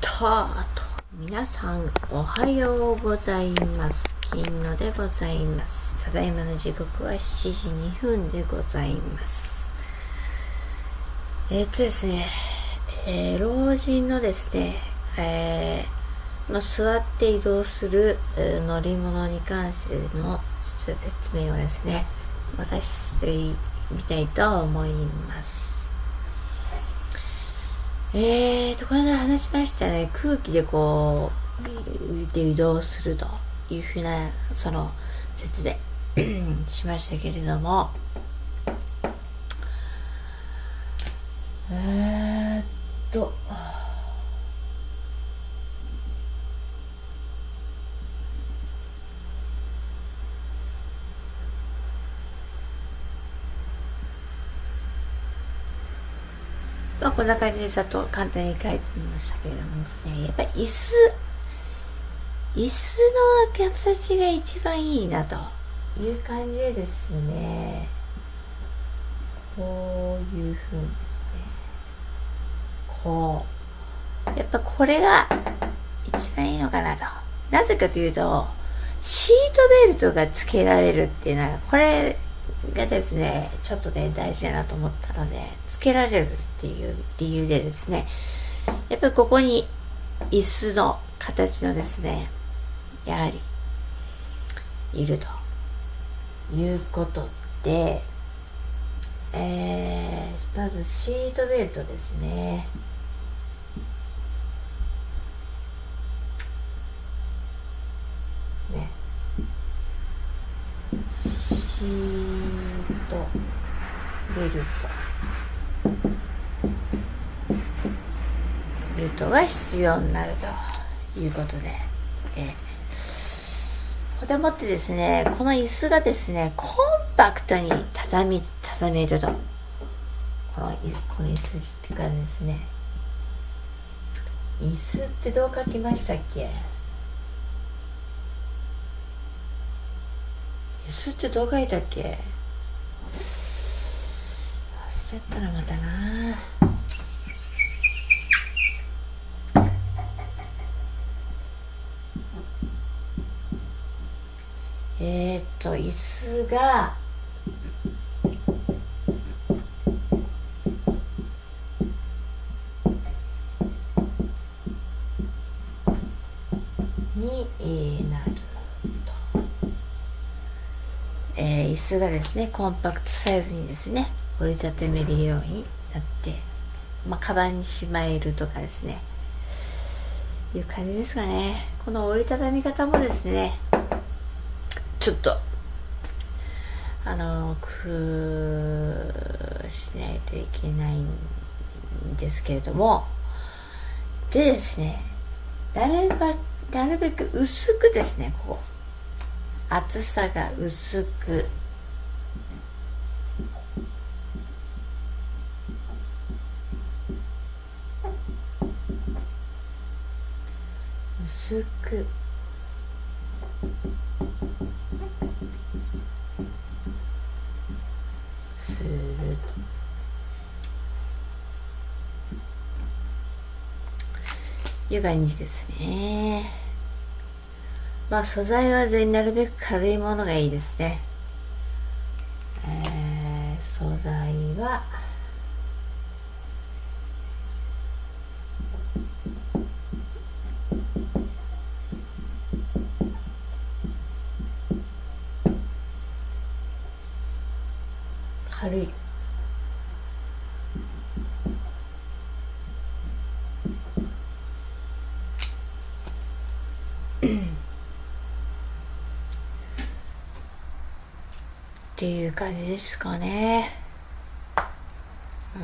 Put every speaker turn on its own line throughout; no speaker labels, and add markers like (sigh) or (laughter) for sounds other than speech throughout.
とと皆さんおはようございます。金野でございます。ただいまの時刻は7時2分でございます。えー、っとですね、えー、老人のですね、えー、の座って移動する、乗り物に関しての説明をですね私してみたいと思います。えーと、これで話しましたね。空気でこう、浮いて移動するというふうな、その説明 (coughs) しましたけれども、えーっと、まあ、こんな感じでざっと簡単に書いてみましたけれどもですね、やっぱり椅子、椅子の形が一番いいなという感じでですね、こういう風にですね、こう、やっぱこれが一番いいのかなと。なぜかというと、シートベルトが付けられるっていうのは、これがですね、ちょっとね、大事だなと思ったので、付けられるっていう理由でですね、やっぱりここに椅子の形のですね、やはり、いるということで、えー、まずシートベルトですね。ね。シートルト。ベルトが必要になるということで、えここでもってですね、この椅子がですね、コンパクトに畳み、畳めると。この、この椅子ってかですね、椅子ってどう書きましたっけ？椅子ってどう書いたっけ？ちゃったらまたな。えー、っと椅子が、え、椅子がですねコンパクトサイズにですね折りたためるようになってまあカバンにしまえるとかですね。いう感じですかね。この折りたたみ方もですねちょっとあの工夫しないといけないんですけれども。でですねなるなるべく薄くですねここ。厚さが薄く薄く。すると。いう感じですね。まあ素材は全なるべく軽いものがいいですね。えー、素材は軽い。っていう感じですかね。うん。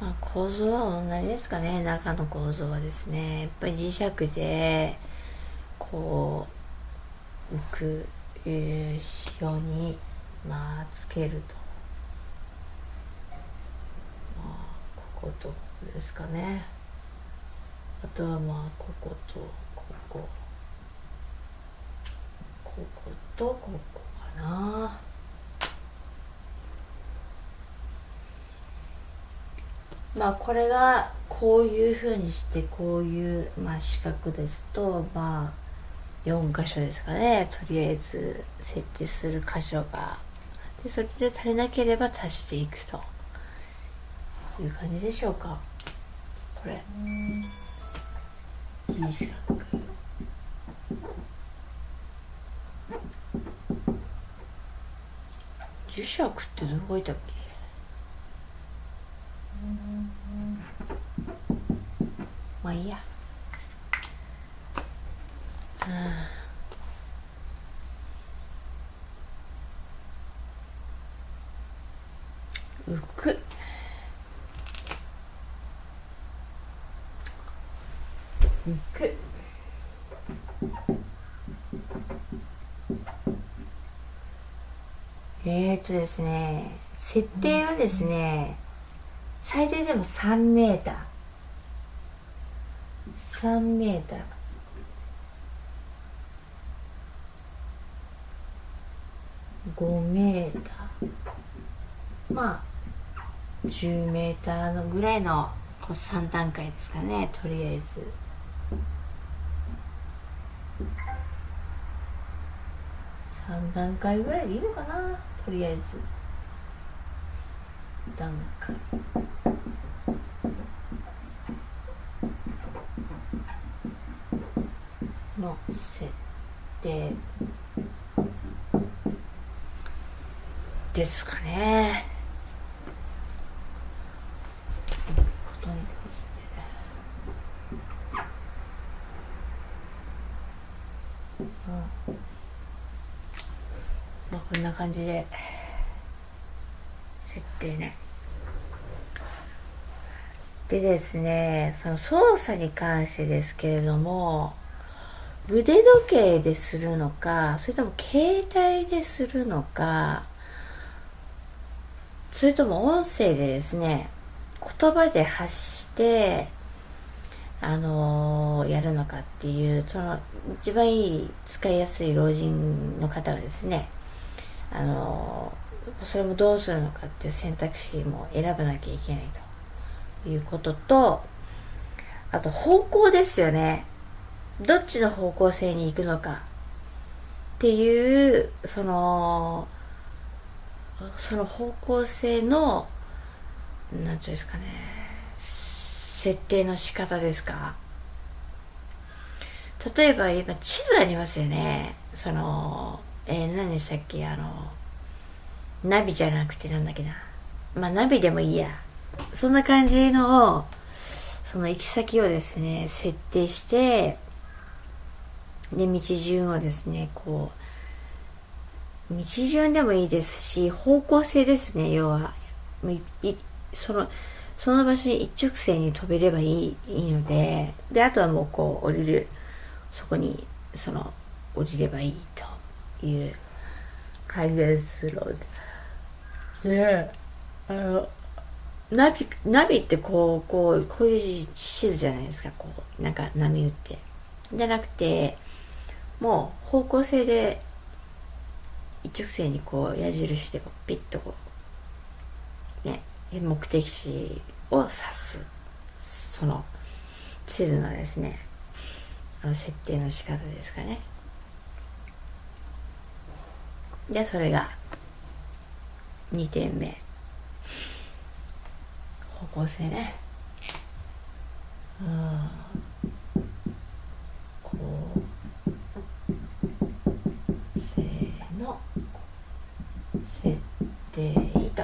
まあ構造は同じですかね。中の構造はですね。やっぱり磁石でこう浮く、えー、ようにまあつけると。まあこことここですかね。あとはまあこことここ。こことここかな。まあこれがこういうふうにしてこういう、まあ、四角ですとまあ4箇所ですかね。とりあえず設置する箇所が。でそれで足りなければ足していくという感じでしょうか。これ。T 四角磁石ってどこいたっけまあいいや浮く浮くえー、っとですね設定はですね最低でも3メーター。3メーター。5メーター。まあ10メーターのぐらいのこう3段階ですかねとりあえず。3段階ぐらいでいいのかな？とりあえず。段階。の設定。ですかね。ことに関して。うん。まあこんな感じで設定ね。でですね、その操作に関してですけれども、腕時計でするのか、それとも携帯でするのか、それとも音声でですね、言葉で発して、あのー、やるのかっていう、その、一番いい、使いやすい老人の方がですね、あの、それもどうするのかっていう選択肢も選ばなきゃいけないと。いうことと、あと方向ですよね。どっちの方向性に行くのか。っていうそのその方向性の何ていうんですかね。設定の仕方ですか。例えば今地図ありますよね。そのえー、何でしたっけ？あのナビじゃなくてなんだっけな？まあナビでもいいや。そんな感じのその行き先をですね設定してで道順をですねこう道順でもいいですし方向性ですね要は。そのその場所に一直線に飛べればいいいいので。であとはもうこう降りるそこにその降りればいいと。いう感じですのでであのナビナビってこうこうこういう地図じゃないですか。こうなんか波打って。じゃなくてもう方向性で一直線にこう矢印でピッとこうね目的地を指す。その地図のですねあの設定の仕方ですかね。でそれが2点目。方向性ね。うん。こう定と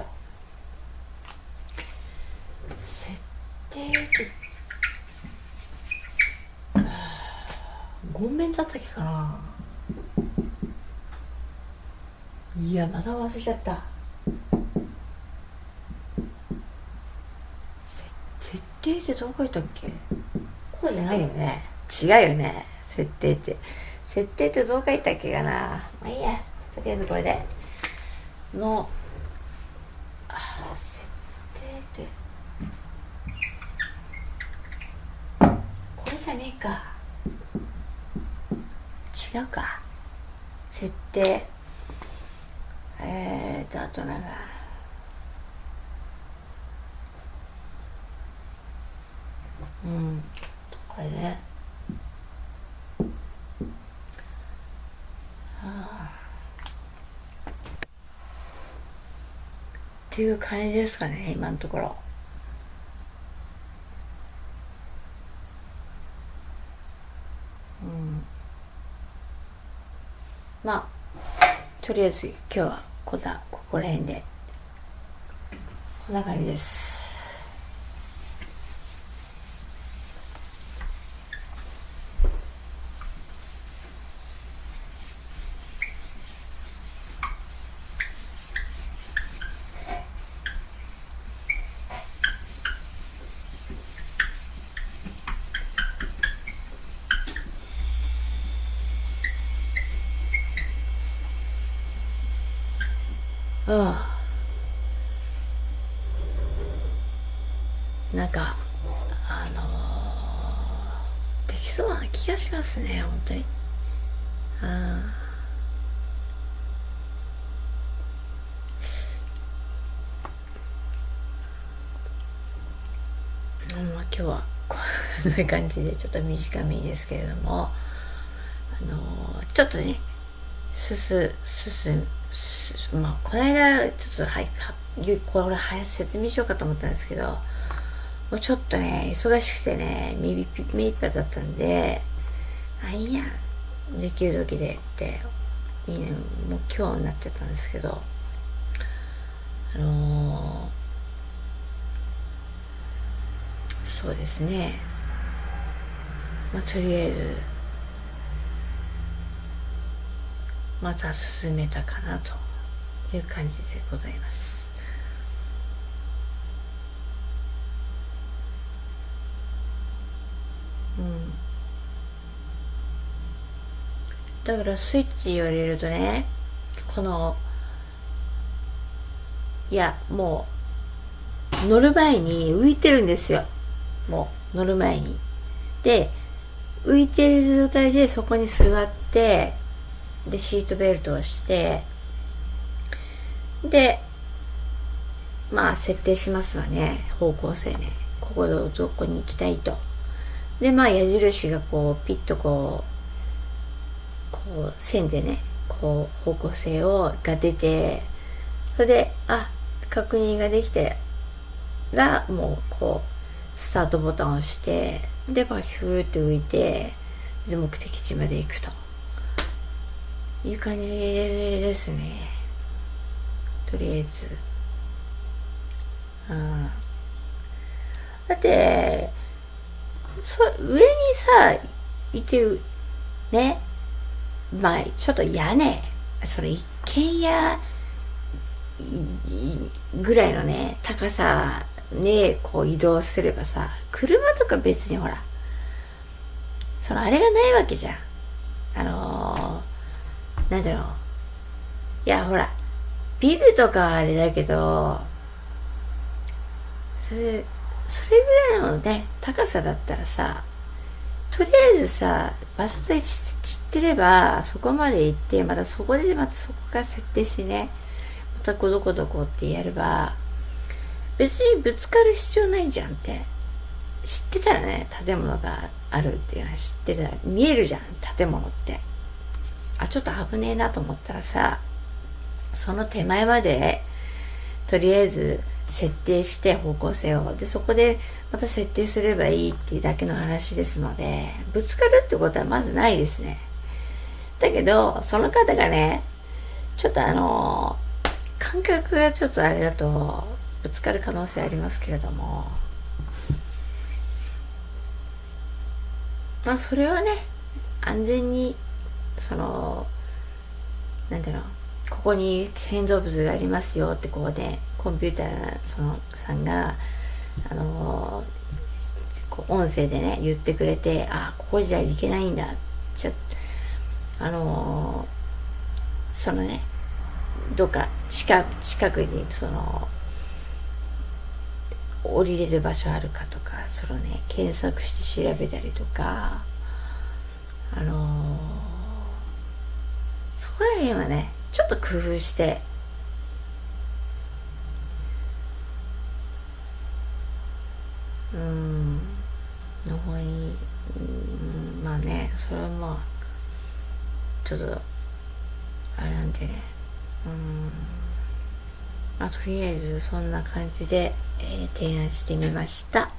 設定ごめんだったっけかないやまた忘れちゃった。設定ってどこいたっけ？こうじゃないよね。違うよね。設定って。設定ってどう書いたっけかな？まあいいや。とりあえずこれで。のじゃねえか。違うか。設定えーとあとなんかうんこれね。っていう感じですかね今のところうんまあとりあえず今日はこだここら辺でこんな感じです。あなんかあのー、できそうな気がしますね本当に。ああまあ今日はこんな感じでちょっと短めですけれどもあのー、ちょっとねすすすすまあ、この間ちょっとはいこれ早説明しようかと思ったんですけどもうちょっとね忙しくてね目いっぱいだったんであいいやできる時でっていいねもう今日になっちゃったんですけどあのー、そうですね。まあとりあえずまた進めたかなという感じでございます。うん。だからスイッチ言われるとねこのいやもう乗る前に浮いてるんですよ。もう乗る前に。で浮いてる状態でそこに座ってでシートベルトをしてでまあ設定しますわね。方向性ね。ここどこに行きたいと。でまあ矢印がこうピッとこうこう線でねこう方向性をが出てそれであ確認ができてらもうこうスタートボタンを押してでまあヒューって浮いてで目的地まで行くと。いう感じですね。とりあえず。うん。だってそ上にさいてるね。まあちょっと屋根。それ一軒家ぐらいのね高さねこう移動すればさ車とか別にほらそのあれがないわけじゃん。あのーなんだろういやほらビルとかはあれだけどそれそれぐらいのね高さだったらさとりあえずさ場所で知ってればそこまで行ってまたそこでまたそこから設定してねまたこどこどこってやれば別にぶつかる必要ないじゃんって。知ってたらね建物があるっていうのは知ってたら見えるじゃん建物って。あちょっと危ねえなと思ったらさその手前までとりあえず設定して方向性を。でそこでまた設定すればいいっていうだけの話ですのでぶつかるってことはまずないですね。だけどその方がねちょっとあの感覚がちょっとあれだとぶつかる可能性ありますけれども。まあそれはね安全にそのなんていうのここに建造物がありますよってこうでコンピューターそのさんがあの音声でね言ってくれてあここじゃいけないんだちょあのそのねどっか近近くにその降りれる場所あるかとかそのね検索して調べたりとかあのそこら辺はねちょっと工夫して。うん。まあねそれはまあちょっとあれなんでね。うん。まあとりあえずそんな感じで、えー、提案してみました。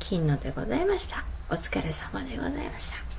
金野でございました。お疲れ様でございました。